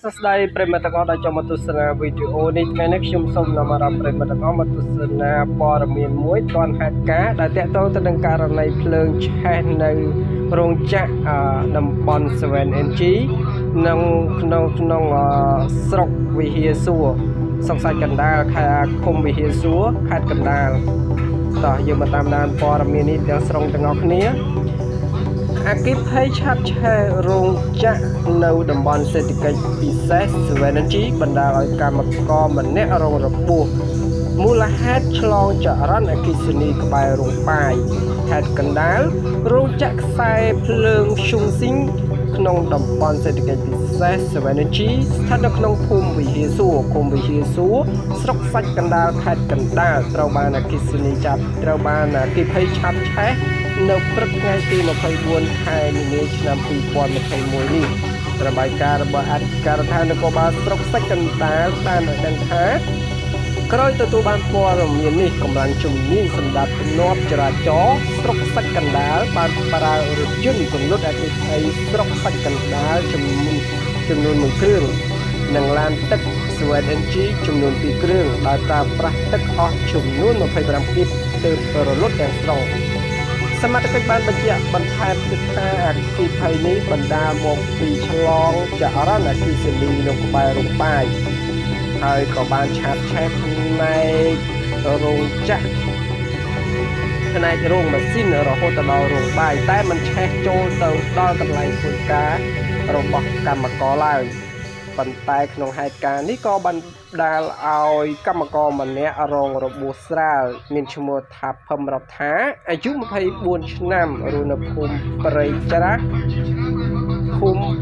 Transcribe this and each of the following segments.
សួស្តីប្រិយមិត្តទាំងអស់ដែលចូលមកទស្សនាវីដេអូនេះថ្ងៃនេះខ្ញុំសូមនាំអារម្មណ៍ប្រិយមិត្តទាំងអស់មកទស្សនាព័ត៌មានមួយទាន់ហេតុការណ៍ដែលតាក់ទងទៅនឹងករណីភ្លើងឆេះនៅរោងចក្រអឺតំបន់ 7NG នៅក្នុងក្នុងអឺស្រុកវិហារសួរសង្សាច់កណ្ដាលខេត្តឃុំវិហារសួរខេត្តកណ្ដាលតោះយើងមកតាមដានព័ត៌មាននេះទាំងស្រុងទាំងអស់គ្នា អគិភ័យឆាប់ឆេះរោងចក្រនៅតំបន់សេដ្ឋកិច្ចពិសេស Sevenergy បណ្ដាលឲ្យកម្មករម្នាក់រងរបួសមូលហេតុឆ្លងចរន្តអគ្គិសនីក្បែររោងបាយខេត្តកណ្ដាលរោងចក្រខ្សែភ្លើងឈុងស៊ីងក្នុងតំបន់សេដ្ឋកិច្ចពិសេស Sevenergy ស្ថិតនៅក្នុងភូមិវិហារសួរឃុំវិហារសួរស្រុកសាច់កណ្ដាលខេត្តកណ្ដាលត្រូវបានអគ្គិសនីចាប់ត្រូវបានអគ្គិភ័យឆាប់ឆេះ នៅព្រឹកថ្ងៃទី24ខែមីនាឆ្នាំ2021នេះរបាយការណ៍របស់អធិការដ្ឋាននគរបាលស្រុកសាច់កណ្ដាលបានឲ្យដឹងថាក្រោយទទួលបានព័ត៌មាននេះកម្លាំងជំនាញសម្ដាប់ទំនាប់ចរាចរណ៍ស្រុកសាច់កណ្ដាលបានប្រើរថយន្តកំណត់អតិថិស្រុកសាច់កណ្ដាលចំនួនចំនួន1គ្រឿងនិងឡានទឹក Sweat NG ចំនួន2គ្រឿងដោយប្រើប្រាស់ទឹកអស់ចំនួន25គីបទើបរលត់ទាំងស្រុង សមត្ថកិច្ចបានបញ្ជាក់បន្ថែមទៀតថាអគ្គិភ័យនេះបណ្ដាលមកពីឆ្លងចរន្តអគ្គិសនីនៅក្បែររោងបាយហើយក៏បានឆាបឆេះផ្នែករោងចក្រផ្នែករោងម៉ាស៊ីនរហូតដល់រោងបាយតែมันឆេះចូលទៅដល់កន្លែងធ្វើការរបស់កម្មករឡើយ ប៉ុន្តែក្នុងហេតុការណ៍នេះក៏បានដាលឲ្យកម្មករម្នាក់រងរបួសស្រាលមានឈ្មោះថាភឹមរដ្ឋាអាយុ24ឆ្នាំរស់នៅភូមិព្រៃច្រាស់ភូមិ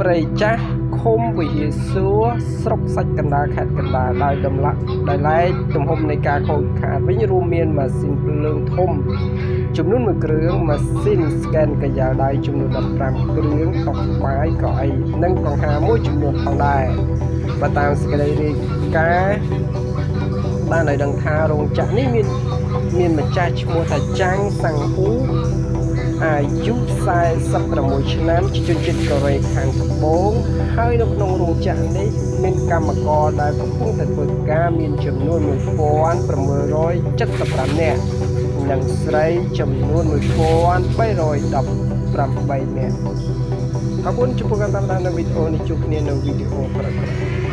ព្រៃចាស់ឃុំវិហារសួរស្រុកសាច់កណ្ដាលខេត្តកណ្ដាលដោយតម្លាក់ដោយឡែកទំហំនៃការខូចខាតវិញរួមមានម៉ាស៊ីនភ្លើងធំចំនួន1គ្រឿងម៉ាស៊ីនស្កេនកាយ៉ាដៃចំនួន15គ្រឿងតុបាយកៅអីនិងកង្ហាមួយចំនួនផងដែរបើតាមសេចក្តីរាយការណ៍បានឲ្យដឹងថារោងចក្រនេះមានមានម្ចាស់ឈ្មោះថាចាំងសាំងហ៊ូ អាយុ46ឆ្នាំជាជនជាតិកូរ៉េខាងត្បូងហើយនៅក្នុងរោងចក្រនេះមានកម្មករដែលកំពុងតែធ្វើការមានចំនួន1675នាក់និងស្រីចំនួន1318នាក់អរគុណចំពោះការតាមដាននៅវីដេអូនេះជួបគ្នានៅវីដេអូក្រោយៗ